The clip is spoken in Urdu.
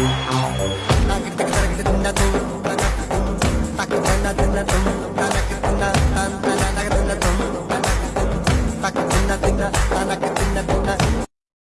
I'm not gonna do that.